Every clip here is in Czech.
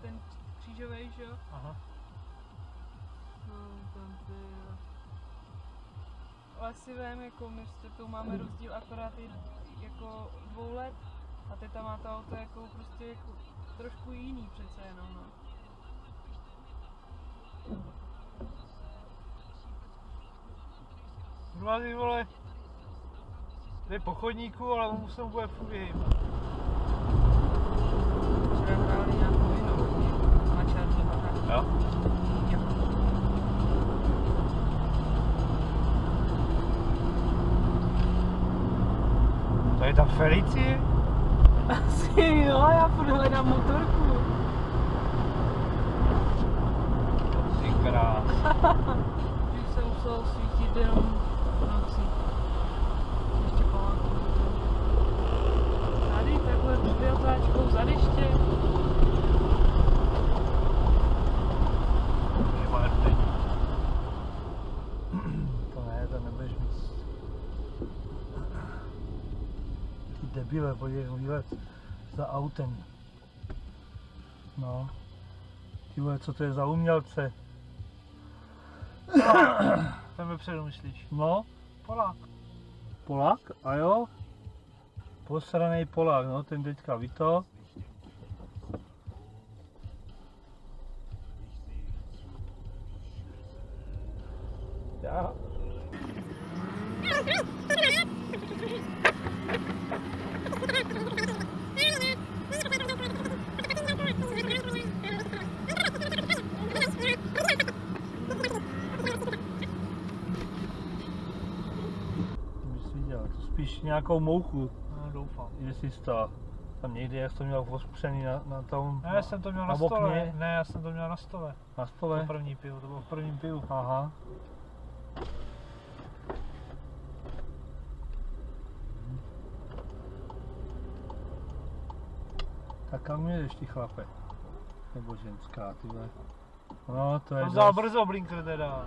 ten křížový, že jo? Aha. No, tam ty jo. Ale si vím, jako my s tetou máme rozdíl akorát i jako dvou let a teta má to auto jako prostě jako trošku jiný přece jenom, no. Ty vole. Jde po chodníku, ale on se mu bude furt vyhýbat. Černou. Jo? Jo. To je ta Felicie? Asi jo, já furt hledám motorku. Ty krás. Když jsem musel svítit jenom v To ne, to nebudeš mít. Ty debile, podívej, výlet za autem. No. Ty vole, co to je za umělce? Tam vepředu myslíš? No. Polák. Polák? A jo? Posranej Polák, no, ten teďka ví to. Já. Bys viděl, to spíš nějakou mouchu, No, doufám. jestli to tam někde, jak jsi to měl ospřený na, na tom, Ne, já jsem to měl na, na stole. okně? Ne, já jsem to měl na stole. na To stole. první pivo, to bylo v prvním pivu. Aha. Tak kam jedeš ty chlape? Nebo ženská, ty. No, to je On vzal brzo blinker teda.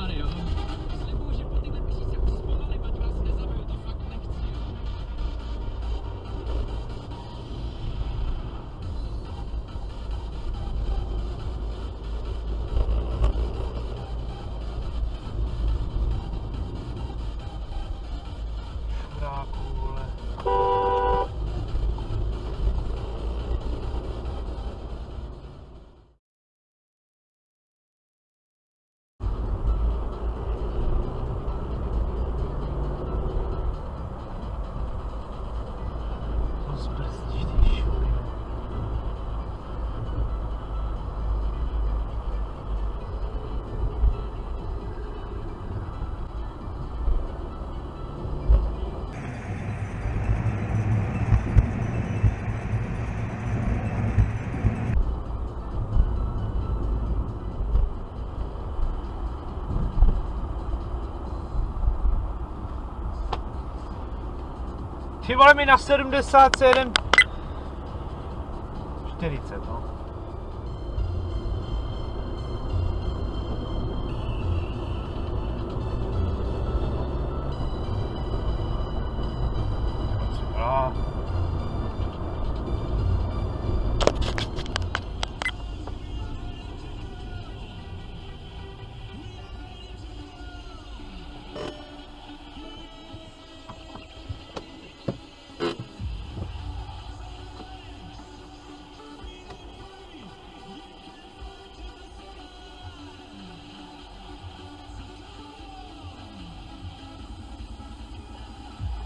Ty vole mi na 77 40, no. A.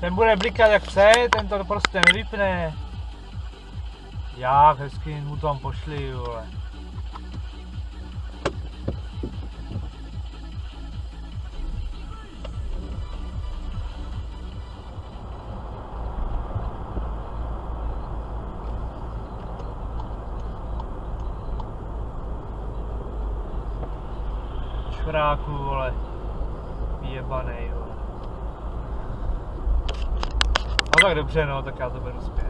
Ten bude blikat jak chce, ten to prostě nevypne. Já hezky mu tam pošli, vole. Čuráku, vole. Jebanej, vole. Tak dobře, no, tak já to beru zpět.